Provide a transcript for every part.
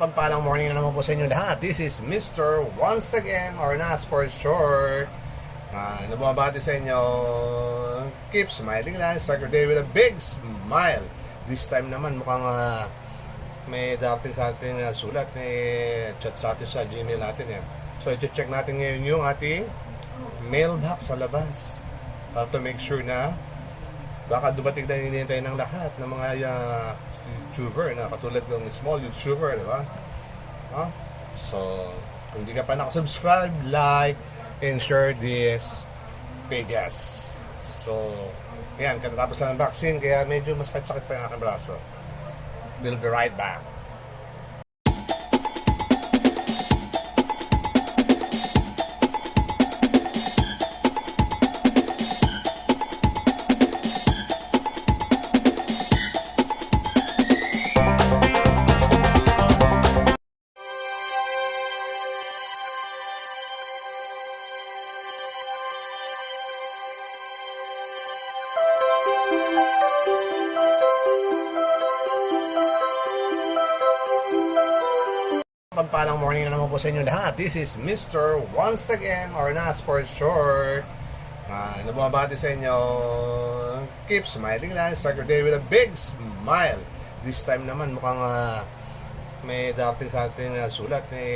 Pagpalang morning na naman po sa inyo lahat. This is Mr. Once Again or Nas for short. Uh, nababati sa inyo. Keep smiling lang. Start your day with a big smile. This time naman mukhang ah, may darating sa ating ah, sulat. May chat sa atin sa Gmail natin. Eh. So, i-check natin ngayon yung ating mailbox sa labas. Para to make sure na baka dumating na hinihintay ng lahat ng mga uh, YouTuber na katulad ng small YouTuber, di ba? Huh? So, kung hindi ka pa nakasubscribe, like, and share this pages. So, yan, katatapos lang ng vaccine, kaya medyo mas sakit pa yung aking braso. We'll be right back. Pagpalang morning na naman po sa inyo lahat. This is Mr. Once Again or Nas for short. Uh, nababati sa inyo. Keep smiling lang. Start your day with a big smile. This time naman mukhang ah, may darating sa ating ah, sulat. May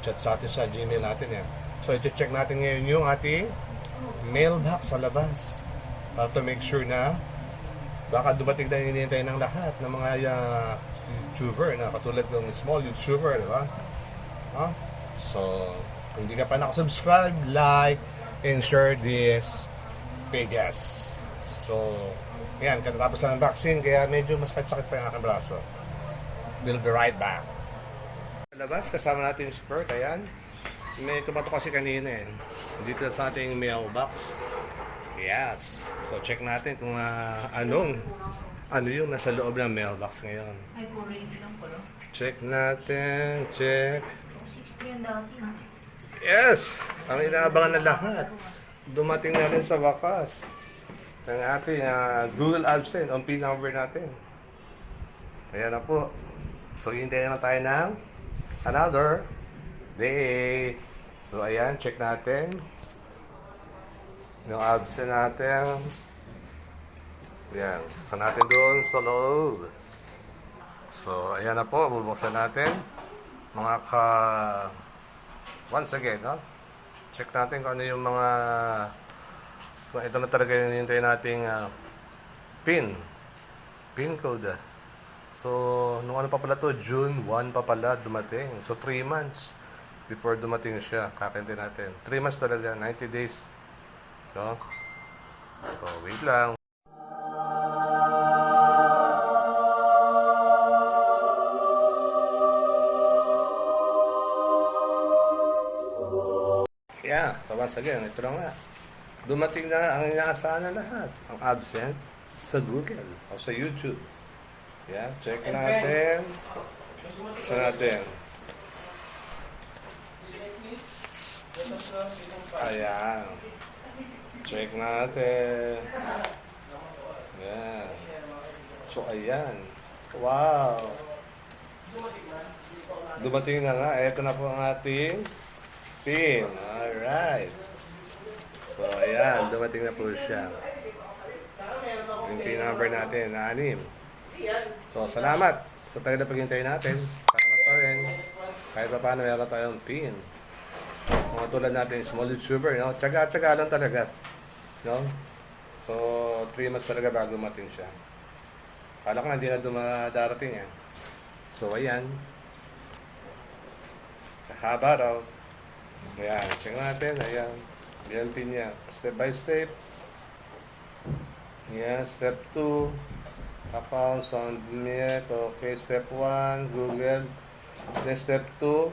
chat sa atin sa Gmail natin. Eh. So, i-check natin ngayon yung ating mailbox sa labas. Para to make sure na baka dumating na hinihintay ng lahat ng mga uh, YouTuber na katulad ng small YouTuber, di ba? Huh? So, kung hindi ka pa nakasubscribe, like, and share this pages. So, yan, katatapos lang ng vaccine, kaya medyo mas sakit pa yung aking braso. We'll be right back. Labas, kasama natin si Kurt, ayan. May tumato kasi kanina eh. Dito sa ating mailbox. Yes. So, check natin kung ah, anong ano yung nasa loob ng mailbox ngayon. Ay, 480 lang pala. Check natin, check. 60 yung dati. no? Yes! Ang inaabangan ng lahat. Dumating na rin sa wakas. Ang ating ah, Google AdSense, ang PIN number natin. Ayan na po. So, hintayin na tayo ng another day. So, ayan, check natin. Yung AdSense natin. Ayan, buksan natin doon sa loob. So, ayan na po, bubuksan natin. Mga ka... Once again, no? Check natin kung ano yung mga... Kung ito na talaga yung hinintay nating ah, PIN. PIN code. So, nung ano pa pala to, June 1 pa pala dumating. So, 3 months before dumating siya. Kakintay natin. 3 months talaga, 90 days. No? So, wait lang. Once again, ito na nga. Dumating na ang inaasahan na lahat. Ang absent sa Google o sa YouTube. Yeah, check natin. Sa natin. Ayan. Check natin. Ayan. So, ayan. Wow. Dumating na nga. Ito na po ang ating pin. Alright. So, ayan. Dumating na po siya. Yung pin number natin na anim. So, salamat sa tayo na paghintay natin. Salamat pa rin. Kahit pa paano meron tayong pin. Mga tulad natin, small YouTuber, no? Tsaga-tsaga lang talaga. No? So, 3 months talaga bago mating siya. Kala ko hindi na dumadarating yan. So, ayan. Sa haba raw. Ayan, check natin. Ayan. Pin niya. Step by step. Ayan, step 2. Account, sound net. Okay, step 1. Google. Then step 2.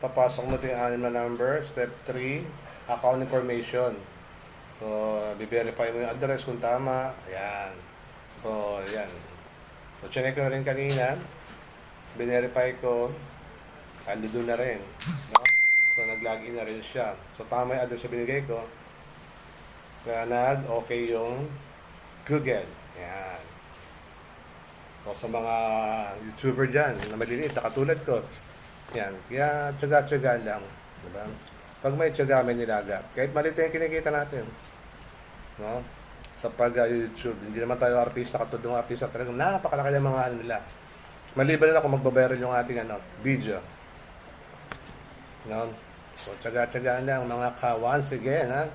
Papasok mo ito yung anim na number. Step 3. Account information. So, biverify mo yung address kung tama. Ayan. So, ayan. So, chinek ko na rin kanina. Binerify ko. Ando na rin. No? So, nag-login na rin siya. So, tama yung address na binigay ko. Kaya nag-okay yung Google. Ayan. O sa mga YouTuber dyan na maliliit na katulad ko. Yan. Kaya tsaga-tsaga lang. Diba? Pag may tsaga, may nilaga. Kahit maliit yung kinikita natin. No? Sa pag-YouTube. Hindi naman tayo artista katulad ng artista. Talagang napakalaki ng mga ano nila. Maliban na kung magbabayaran yung ating ano, video. No? So, tsaga-tsagaan lang mga ka once again, ha?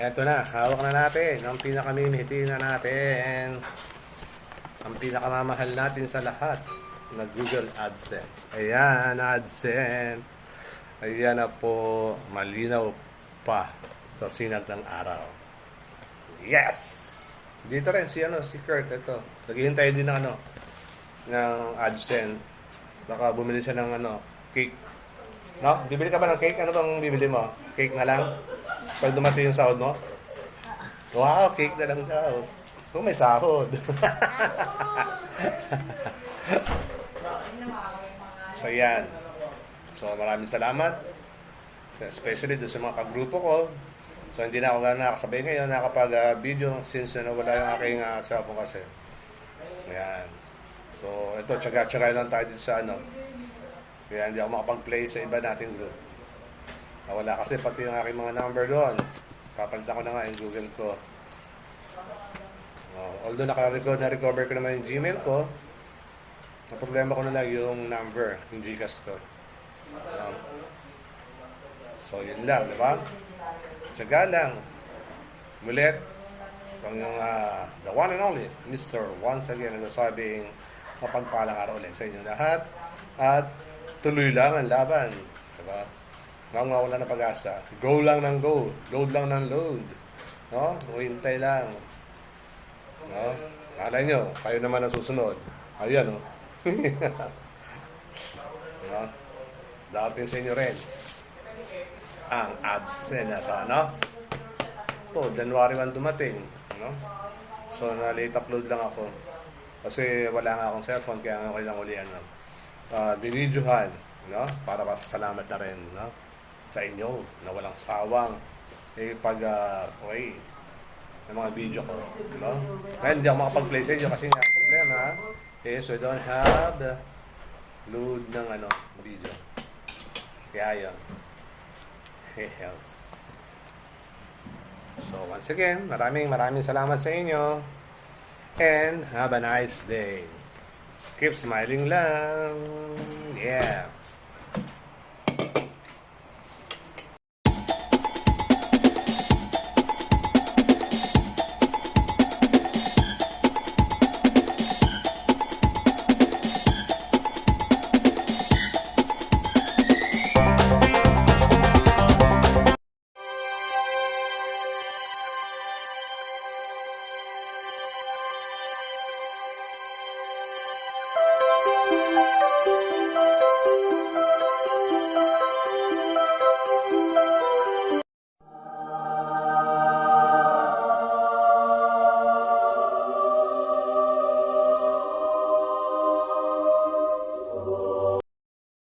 Eto na, hawak na natin ang pinakamimiti na natin. Ang pinakamamahal natin sa lahat na Google AdSense. Ayan, AdSense. Ayan na po, malinaw pa sa sinag ng araw. Yes! Dito rin si ano, si Kurt, ito. Naghihintay din ng ano, ng AdSense. Baka bumili siya ng ano, cake. No? Bibili ka ba ng cake? Ano bang bibili mo? Cake na lang? Pag dumating yung sahod mo? Wow, cake na lang daw. Kung may sahod. so, yan. So, maraming salamat. Especially doon sa mga kagrupo ko. So, hindi na ako na nakasabay ngayon nakapag-video since na nawala yung aking uh, cellphone kasi. Ayan. So, ito, tsaga-tsaga lang tayo dito sa ano. Kaya hindi ako makapag-play sa iba nating group. Nawala kasi pati yung aking mga number doon. Papalitan ko na nga yung Google ko. Oh, although naka-record na recover ko naman yung Gmail ko, ang problema ko na lang yung number, yung Gcash ko. Um, so, yun lang, di ba? Tsaga lang. Mulit, itong yung ah, the one and only, Mr. Once again, nagsasabing mapagpalang araw ulit sa inyo lahat. At tuloy lang ang laban. Diba? Huwag mawala ng pag-asa. Go lang ng go. Load lang ng load. No? Hintay lang. No? Kala nyo, kayo naman ang susunod. Ayan, no? no? Dating sa inyo rin. Ang absent na no? To, January 1 dumating. No? So, na-late upload lang ako. Kasi wala nga akong cellphone, kaya nga kailang uli ano. Uh, binidyohan, no? Para pasalamat na rin, no? Sa inyo, na walang sawang eh, pag, uh, okay, ng mga video ko, no? Ngayon, hindi ako makapag-play sa inyo kasi nga, ang problema is we don't have load ng, ano, video. Kaya yun. Health. So, once again, maraming maraming salamat sa inyo. And have a nice day. Keep smiling lang. Yeah.